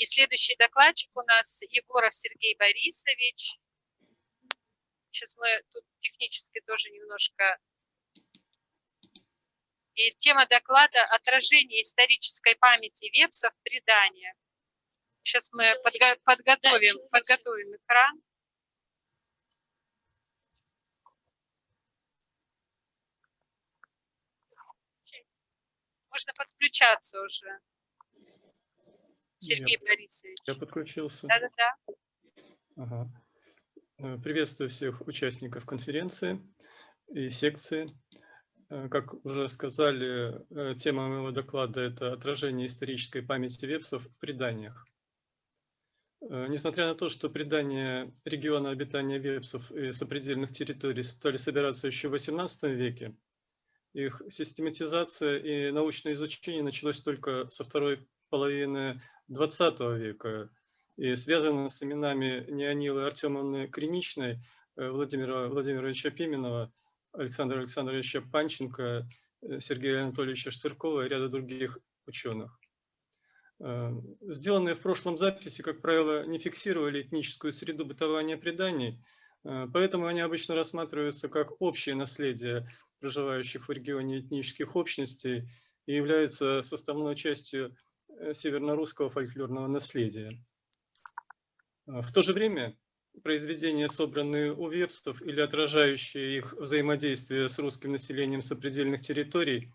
И следующий докладчик у нас Егоров Сергей Борисович. Сейчас мы тут технически тоже немножко... И тема доклада «Отражение исторической памяти вепса в преданиях». Сейчас мы подго подготовим, подготовим экран. Можно подключаться уже. Сергей я, Борисович. Я подключился. Да-да-да. Ага. Э, приветствую всех участников конференции и секции. Э, как уже сказали, э, тема моего доклада – это отражение исторической памяти вепсов в преданиях. Несмотря на то, что предания региона обитания вепсов и сопредельных территорий стали собираться еще в XVIII веке, их систематизация и научное изучение началось только со второй половины XX века и связано с именами Неонилы Артемовны Криничной, э, Владимира Владимировича Пименова, Александра Александровича Панченко, э, Сергея Анатольевича Штыркова и ряда других ученых. Э, сделанные в прошлом записи, как правило, не фиксировали этническую среду бытования преданий, поэтому они обычно рассматриваются как общее наследие проживающих в регионе этнических общностей и являются составной частью северно-русского фольклорного наследия. А, в то же время произведения, собранные у вепстов или отражающие их взаимодействие с русским населением сопредельных территорий,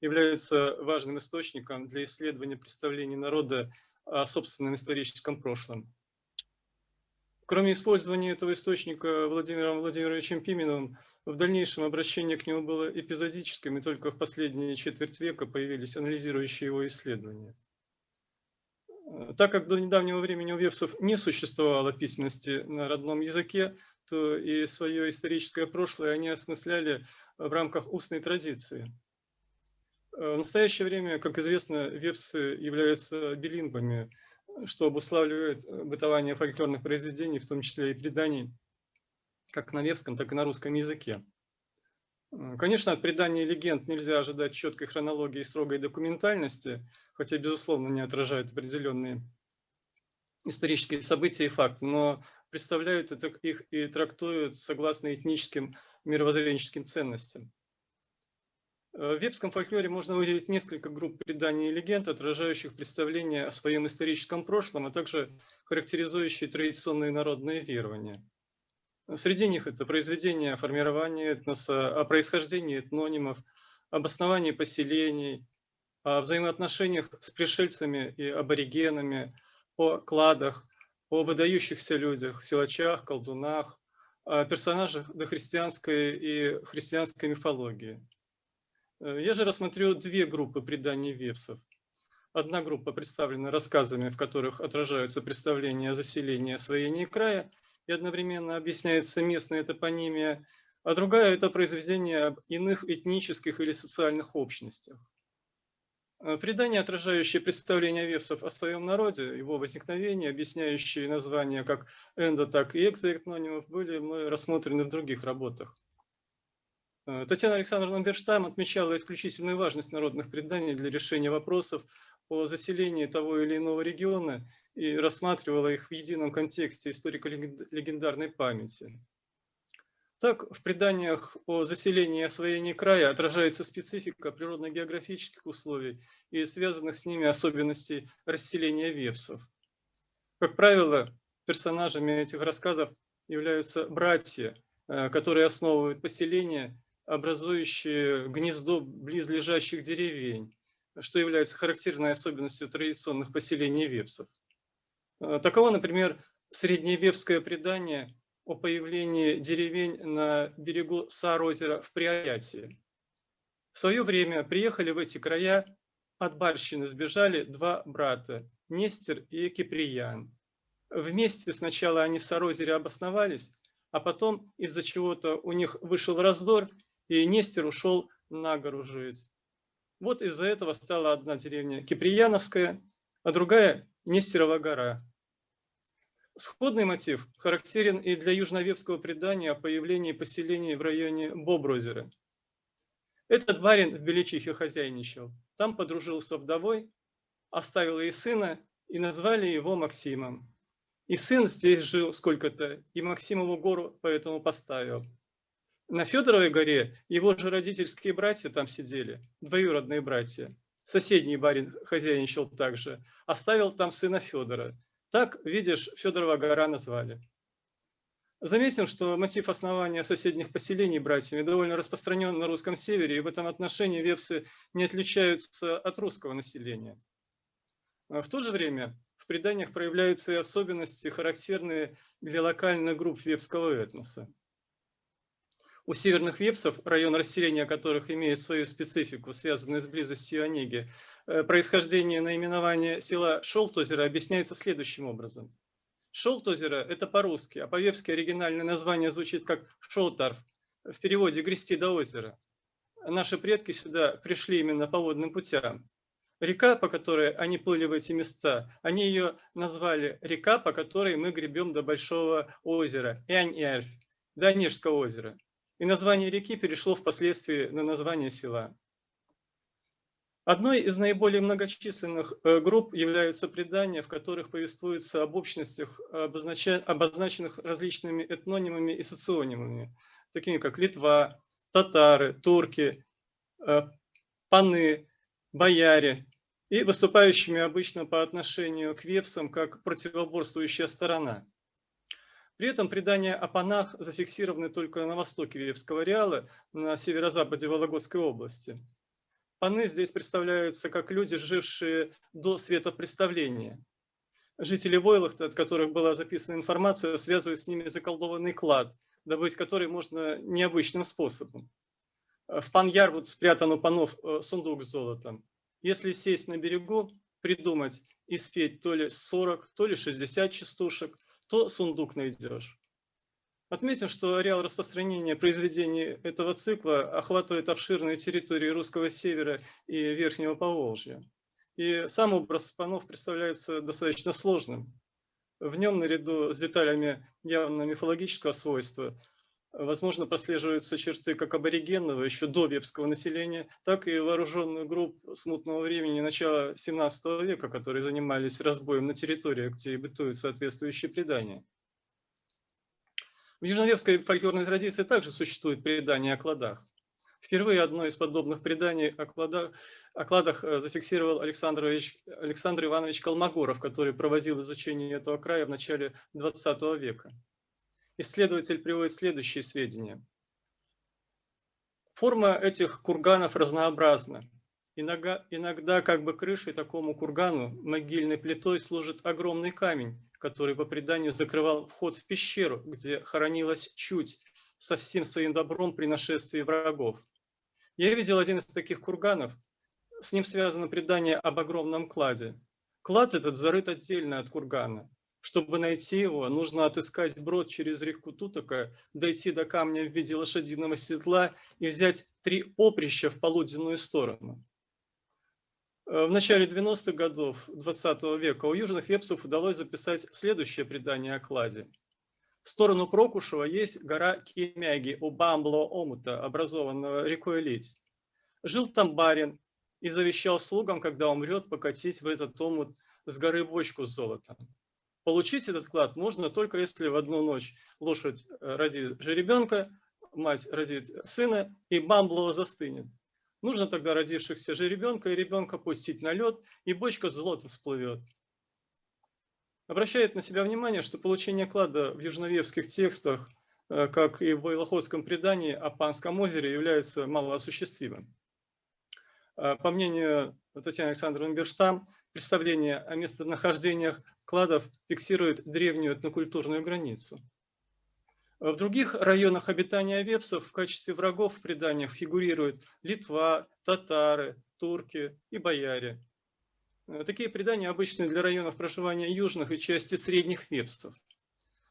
являются важным источником для исследования представлений народа о собственном историческом прошлом. Кроме использования этого источника Владимиром Владимировичем Пименовым, в дальнейшем обращение к нему было эпизодическим, и только в последние четверть века появились анализирующие его исследования. Так как до недавнего времени у вепсов не существовало письменности на родном языке, то и свое историческое прошлое они осмысляли в рамках устной традиции. В настоящее время, как известно, вепсы являются билингвами, что обуславливает бытование фольклорных произведений, в том числе и преданий, как на вепском, так и на русском языке. Конечно, от преданий легенд нельзя ожидать четкой хронологии и строгой документальности, хотя, безусловно, не отражают определенные исторические события и факты, но представляют их и трактуют согласно этническим мировоззренческим ценностям. В вепском фольклоре можно выделить несколько групп преданий и легенд, отражающих представления о своем историческом прошлом, а также характеризующие традиционные народные верования. Среди них это произведения о формировании этноса, о происхождении этнонимов, об основании поселений, о взаимоотношениях с пришельцами и аборигенами, о кладах, о выдающихся людях, силачах, колдунах, о персонажах дохристианской и христианской мифологии. Я же рассмотрю две группы преданий вепсов. Одна группа представлена рассказами, в которых отражаются представления о заселении освоении края, и одновременно объясняется местная топонимия, а другая – это произведение об иных этнических или социальных общностях. Э, предания, отражающие представления вевсов о своем народе, его возникновение, объясняющие названия как эндо, так и экзоэтнонимов, были мы рассмотрены в других работах. Э, Татьяна Александровна Берштам отмечала исключительную важность народных преданий для решения вопросов о заселении того или иного региона и рассматривала их в едином контексте историко-легендарной памяти. Так, в преданиях о заселении и освоении края отражается специфика природно-географических условий и связанных с ними особенностей расселения вепсов. Как правило, персонажами этих рассказов являются братья, э, которые основывают поселения, образующие гнездо близлежащих деревень, что является характерной особенностью традиционных поселений вепсов. Э, таково, например, средневепское предание о появлении деревень на берегу Сар-озера в Приорятии. В свое время приехали в эти края, от Барщины сбежали два брата, Нестер и Киприян. Вместе сначала они в Сарозере обосновались, а потом из-за чего-то у них вышел раздор, и Нестер ушел на гору жить. Вот из-за этого стала одна деревня Киприяновская, а другая Нестерова гора. Сходный мотив характерен и для южновевского предания о появлении поселений в районе Боброзера. Этот барин в Беличихе хозяйничал. Там подружился вдовой, оставил ей сына и назвали его Максимом. И сын здесь жил сколько-то, и Максимову гору поэтому поставил. На Федоровой горе его же родительские братья там сидели, двоюродные братья. Соседний барин хозяйничал также, оставил там сына Федора. Так, видишь, Федорова гора назвали. Заметим, что мотив основания соседних поселений братьями довольно распространен на русском севере, и в этом отношении вепсы не отличаются от русского населения. А в то же время в преданиях проявляются и особенности, характерные для локальных групп вепского этноса. У северных вепсов, район расселения которых имеет свою специфику, связанную с близостью Онеги, происхождение наименования села Шолтозера объясняется следующим образом – Шелт озера – это по-русски, а по-вепски оригинальное название звучит как Шолтарф, в переводе «грести до озера». Наши предки сюда пришли именно по водным путям. Река, по которой они плыли в эти места, они ее назвали река, по которой мы гребем до большого озера, Янь-Ярф, до Онежского озера. И название реки перешло впоследствии на название села. Одной из наиболее многочисленных э, групп являются предания, в которых повествуется об общностях, обозначенных различными этнонимами и соционимами, такими как Литва, татары, турки, э, паны, бояре, и выступающими обычно по отношению к вепсам как противоборствующая сторона. При этом предания о панах зафиксированы только на востоке Вепского ареала, на северо-западе Вологодской области. Паны здесь представляются как люди, жившие до светопреставления. Жители Войлахта, от которых была записана информация, связывают с ними заколдованный клад, добыть который можно необычным способом. В Пан-Ярвуд спрятан у панов э, сундук с золотом. Если сесть на берегу, придумать и спеть то ли 40, то ли 60 частушек, то сундук найдешь. Отметим, что ареал распространения произведений этого цикла охватывает обширные территории русского севера и Верхнего Поволжья. И сам образ панов представляется достаточно сложным. В нем, наряду с деталями явно мифологического свойства, возможно, прослеживаются черты как аборигенного, еще до вепского населения, так и вооруженных групп смутного времени начала 17 века, которые занимались разбоем на территориях, где бытуют соответствующие предания. В южновевской фольклорной традиции также существует предание о кладах. Впервые одно из подобных преданий о кладах, о кладах э, зафиксировал Александр, Александр Иванович Колмогоров, который проводил изучение этого края в начале XX века. Исследователь приводит следующие сведения. Форма этих курганов разнообразна. Иногда, иногда как бы крышей такому кургану могильной плитой служит огромный камень, который по преданию закрывал вход в пещеру, где хоронилась чуть со всем своим добром при нашествии врагов. Я видел один из таких курганов. С ним связано предание об огромном кладе. Клад этот зарыт отдельно от кургана. Чтобы найти его, нужно отыскать брод через реку Тутака, дойти до камня в виде лошадиного седла и взять три поприща в полуденную сторону. Э, в начале 90-х годов 20 века у южных вепсов удалось записать следующее предание о кладе. В сторону Прокушева есть гора Кемяги у Бамбло омута, образованного рекой Лить. Жил там барин и завещал слугам, когда умрет, покатить в этот омут с горы бочку с золотом. Получить этот клад можно только если в одну ночь лошадь э, родит жеребенка, мать родит сына, и Бамбло застынет. Нужно тогда родившихся же ребенка и ребенка пустить на лед, и бочка золота всплывет. Обращает на себя внимание, что получение клада в южновевских текстах, э, как и в Вайлоходском предании о Панском озере, является малоосуществимым. Э, по мнению Татьяны Александровны Берштам, представление о местонахождениях кладов фиксирует древнюю этнокультурную границу. В других районах обитания вепсов в качестве врагов в преданиях фигурируют Литва, татары, турки и бояре. Э, такие предания обычны для районов проживания южных и части средних вепсов.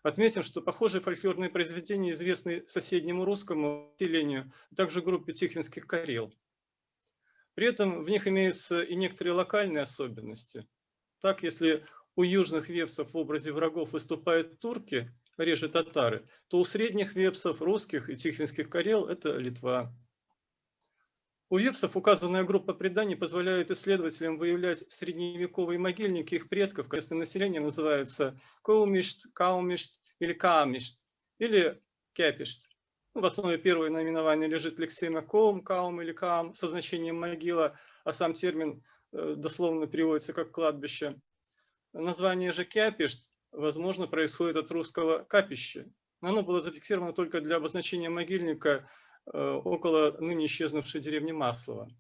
Отметим, что похожие фольклорные произведения известны соседнему русскому населению, а также группе тихвинских карел. При этом в них имеются и некоторые локальные особенности. Так, если у южных вепсов в образе врагов выступают турки, реже татары, то у средних вепсов, русских и тихвинских карел это Литва. У вепсов указанная группа преданий позволяет исследователям выявлять средневековые могильники их предков. Местное население называется Коумишт, Каумишт или Каамишт, или Кепишт. Ну, в основе первое наименование лежит лексема Коум, Каум или Каам со значением могила, а сам термин э, дословно переводится как кладбище. Название же Кяпишт, возможно, происходит от русского капище. Оно было зафиксировано только для обозначения могильника Э, около ныне исчезнувшей деревни Маслова.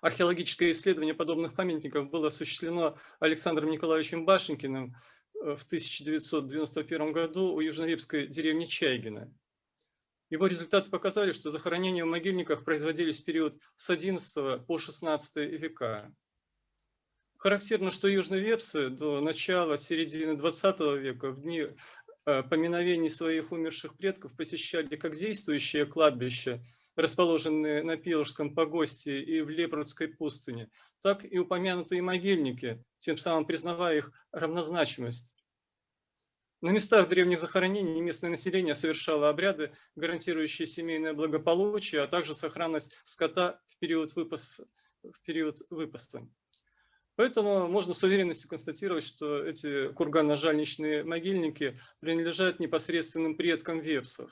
Археологическое исследование подобных памятников было осуществлено Александром Николаевичем Башенькиным э, в 1991 году у южновепской деревни Чайгина. Его результаты показали, что захоронения в могильниках производились в период с XI по XVI века. Характерно, что южные вепсы до начала середины XX века, в дни Э, поминовений своих умерших предков посещали как действующие кладбища, расположенные на Пилорском погосте и в Лепрудской пустыне, так и упомянутые могильники, тем самым признавая их равнозначимость. На местах древних захоронений местное население совершало обряды, гарантирующие семейное благополучие, а также сохранность скота в период выпаса. В период выпаса. Поэтому можно с уверенностью констатировать, что эти курганно-жальничные могильники принадлежат непосредственным предкам вепсов.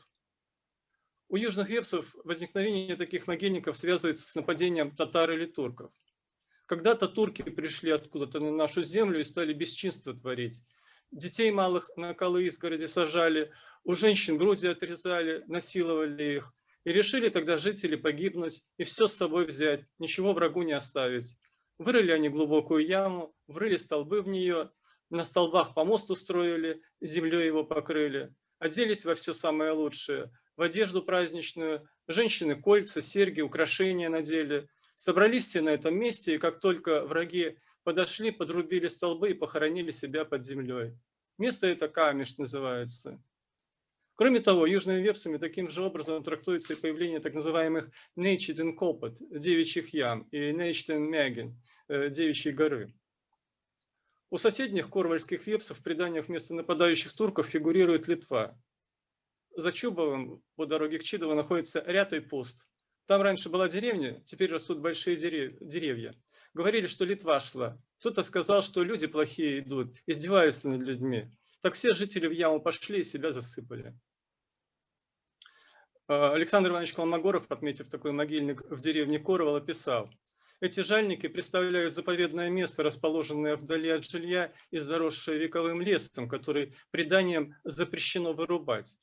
У южных вепсов возникновение таких могильников связывается с нападением татар или турков. Когда-то турки пришли откуда-то на нашу землю и стали бесчинство творить. Детей малых на колы изгороди сажали, у женщин груди отрезали, насиловали их. И решили тогда жители погибнуть и все с собой взять, ничего врагу не оставить. Вырыли они глубокую яму, врыли столбы в нее, на столбах помост устроили, землей его покрыли, оделись во все самое лучшее, в одежду праздничную, женщины кольца, серьги, украшения надели. Собрались все на этом месте, и как только враги подошли, подрубили столбы и похоронили себя под землей. Место это Камеш называется. Кроме того, южными вепсами таким же образом трактуется и появление так называемых Нейчиден Копот, девичьих ям, и Нейчиден Мягин, э, девичьей горы. У соседних корвальских вепсов в преданиях вместо нападающих турков фигурирует Литва. За Чубовым по дороге к Чидову находится ряд и пуст. Там раньше была деревня, теперь растут большие деревья. Говорили, что Литва шла. Кто-то сказал, что люди плохие идут, издеваются над людьми. Так все жители в яму пошли и себя засыпали. А, Александр Иванович Колмогоров, отметив такой могильник в деревне Коровола, писал, эти жальники представляют заповедное место, расположенное вдали от жилья и заросшее вековым лесом, который преданием запрещено вырубать.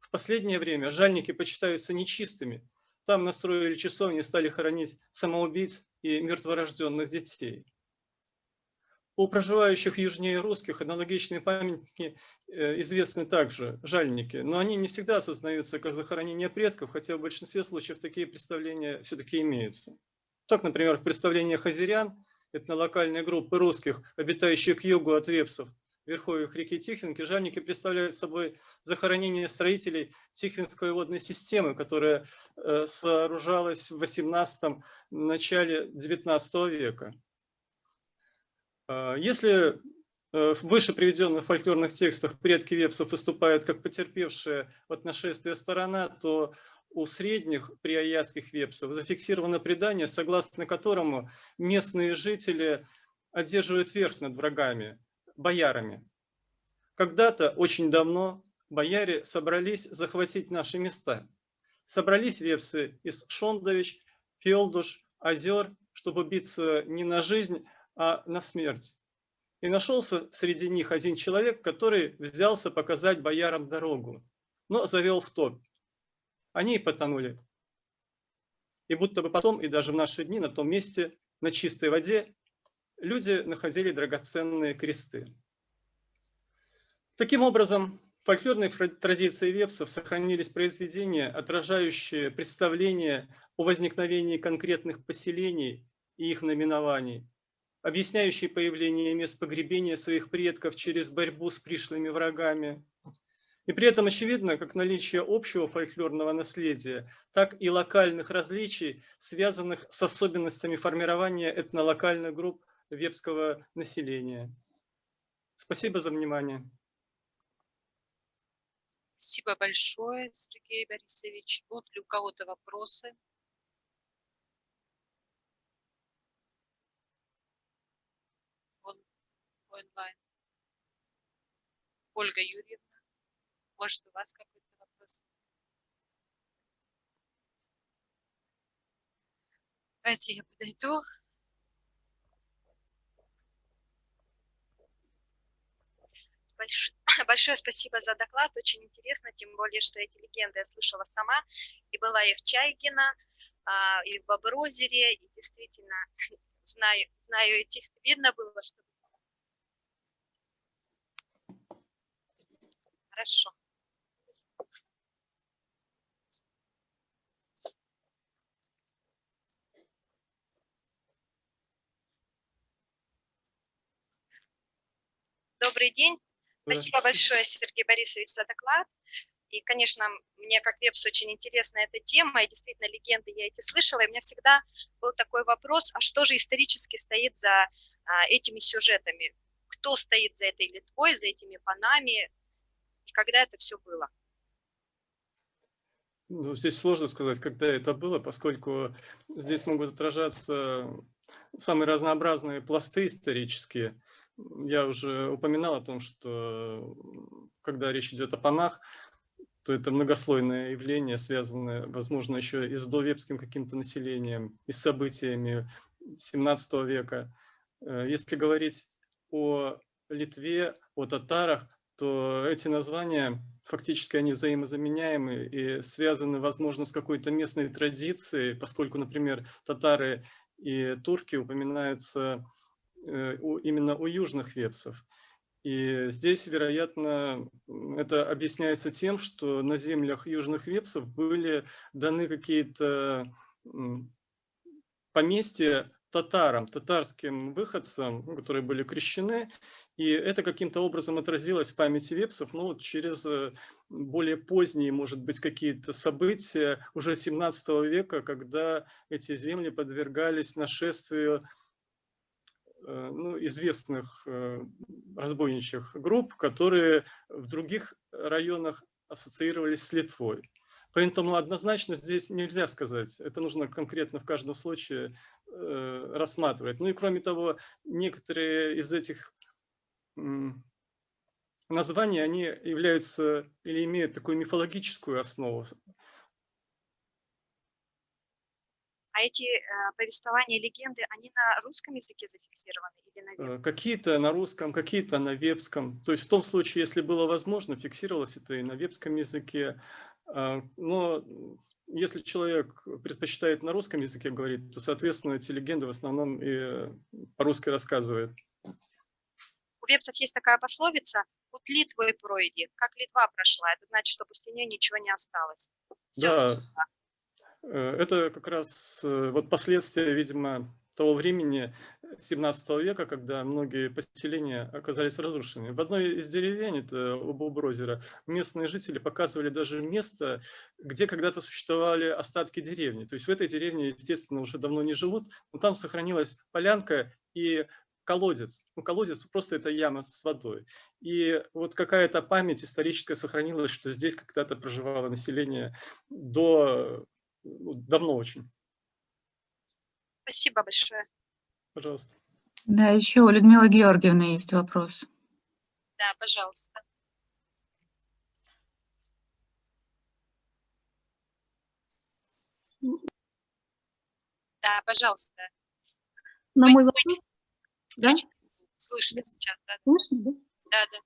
В последнее время жальники почитаются нечистыми. Там настроили часовни и стали хоронить самоубийц и мертворожденных детей. У проживающих южнее русских аналогичные памятники э, известны также, жальники, но они не всегда осознаются как захоронение предков, хотя в большинстве случаев такие представления все-таки имеются. Так, например, в представлениях азерян, этнолокальной группы русских, обитающих к югу от вепсов, в верховьях реки Тихвинки, жальники представляют собой захоронение строителей Тихвинской водной системы, которая э, сооружалась в 18 начале 19 века. А, если э, в выше приведенных фольклорных текстах предки вепсов выступают как потерпевшая от нашествия сторона, то у средних приаятских вепсов зафиксировано предание, согласно которому местные жители одерживают верх над врагами, боярами. Когда-то, очень давно, бояре собрались захватить наши места. Собрались вепсы из Шондович, Фелдуш, Озер, чтобы биться не на жизнь, а на смерть. И нашелся среди них один человек, который взялся показать боярам дорогу, но завел в топ. Они и потонули. И будто бы потом, и даже в наши дни, на том месте, на чистой воде, люди находили драгоценные кресты. Таким образом, в фольклорной традиции вепсов сохранились произведения, отражающие представления о возникновении конкретных поселений и их наименований, объясняющий появление мест погребения своих предков через борьбу с пришлыми врагами. И при этом очевидно как наличие общего фольклорного наследия, так и локальных различий, связанных с особенностями формирования этнолокальных групп вепского населения. Спасибо за внимание. Спасибо большое, Сергей Борисович. Будут ли у кого-то вопросы? Онлайн. Ольга Юрьевна, может, у вас какой-то вопрос? Давайте я подойду. Больш- Большое спасибо за доклад, очень интересно, тем более, что эти легенды я слышала сама, и была и в Чайгино, а, и в Боброзере, и действительно знаю, знаю эти, видно было, что... Хорошо. Добрый день. Спасибо большое, Сергей Борисович, за доклад. И, конечно, мне как вебс очень интересна эта тема, и действительно легенды я эти слышала, и у меня всегда был такой вопрос, а что же исторически стоит за а, этими сюжетами? Кто стоит за этой Литвой, за этими панами, и когда это все было? Ну, здесь сложно сказать, когда это было, поскольку здесь могут отражаться самые разнообразные пласты исторические. Я уже упоминал о том, что когда речь идет о панах, то это многослойное явление, связанное, возможно, еще и с довепским каким-то населением, и с событиями 17 века. Э, если говорить о Литве, о татарах, то эти названия фактически они взаимозаменяемы и связаны, возможно, с какой-то местной традицией, поскольку, например, татары и турки упоминаются э, именно у южных вепсов. И здесь, вероятно, это объясняется тем, что на землях южных вепсов были даны какие-то поместья татарам, татарским выходцам, которые были крещены, и это каким-то образом отразилось в памяти вепсов, ну, через э, более поздние, может быть, какие-то события уже 17 века, когда эти земли подвергались нашествию Э, ну, известных э, разбойничьих групп, которые в других районах ассоциировались с Литвой. Поэтому однозначно здесь нельзя сказать, это нужно конкретно в каждом случае э, рассматривать. Ну и кроме того, некоторые из этих названий, они являются или имеют такую мифологическую основу. А эти э, повествования, легенды, они на русском языке зафиксированы или на Э, вепском? Какие-то на русском, какие-то на вебском. То есть в том случае, если было возможно, фиксировалось это и на вебском языке. А, Но если человек предпочитает на русском языке говорить, то, соответственно, эти легенды в основном и по-русски рассказывает. У вепсов есть такая пословица «Путь Литвы пройди», как Литва прошла, это значит, что после нее ничего не осталось. Всё Да. Э, Это как раз э, вот последствия, видимо, того времени 17 века, когда многие поселения оказались разрушены. В одной из деревень, это у Боброзера, местные жители показывали даже место, где когда-то существовали остатки деревни. То есть в этой деревне, естественно, уже давно не живут, но там сохранилась полянка и колодец. Ну, колодец просто это яма с водой. И вот какая-то память историческая сохранилась, что здесь когда-то проживало население до ну, давно очень. Спасибо большое. Пожалуйста. Да, еще у Людмилы Георгиевны есть вопрос. Да, пожалуйста. Да, пожалуйста. На Вы- мой вы вопрос, да. Слышно сейчас, да? слышно, да? Да, да.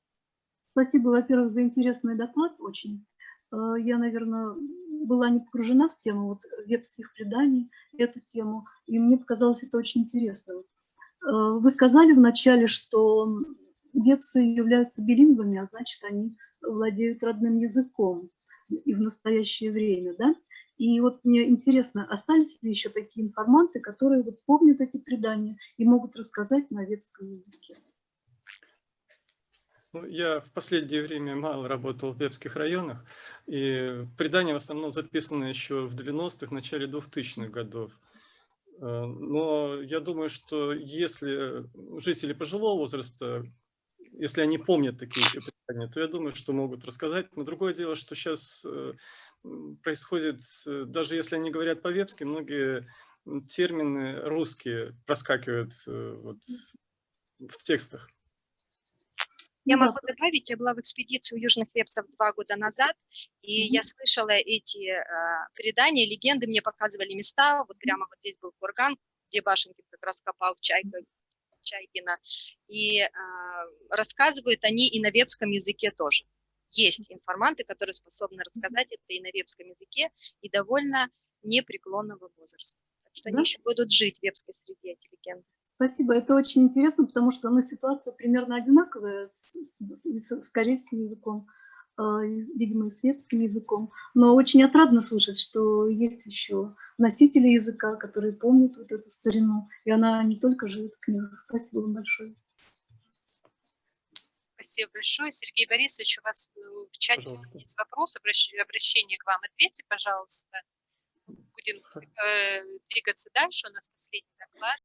Спасибо, во-первых, за интересный доклад очень. Э, Я, наверное, была не погружена в тему вот вебских преданий, эту тему, и мне показалось это очень интересным. Э, Вы сказали вначале, что вепсы являются билингвами, а значит, они владеют родным языком и в настоящее время, да? И вот мне интересно, остались ли еще такие информанты, которые вот помнят эти предания и могут рассказать на вепском языке? Ну, я в последнее время мало работал в вебских районах, и предания в основном записаны еще в 90-х, начале 2000-х годов. Э, Но я думаю, что если жители пожилого возраста, если они помнят такие еще предания, то я думаю, что могут рассказать. Но другое дело, что сейчас происходит, э, даже если они говорят по-вебски, многие термины русские проскакивают э, вот в текстах. Я Ну могу добавить, я была в экспедиции у Южных Вепсов два года назад, и Мгм. я слышала эти а, предания, легенды, мне показывали места, вот прямо вот здесь был курган, где Башенкин как раз копал Чайка, Чайкина, и а, рассказывают они и на вепском языке тоже. Есть информанты, которые способны рассказать это и на вепском языке, и довольно непреклонного возраста. Что Да? они еще будут жить в вепской среде, эти легенды. Спасибо, это очень интересно, потому что ну, ситуация примерно одинаковая с, с- с- с корейским языком, э, видимо, и с вепским языком. Но очень отрадно слышать, что есть еще носители языка, которые помнят вот эту старину, и она не только живет в книгах. Спасибо вам большое. Спасибо большое. Сергей Борисович, у вас э, в чате Пожалуйста. есть вопрос, обращ- обращение к вам. Ответьте, пожалуйста. Будем э, двигаться дальше. У нас последний доклад.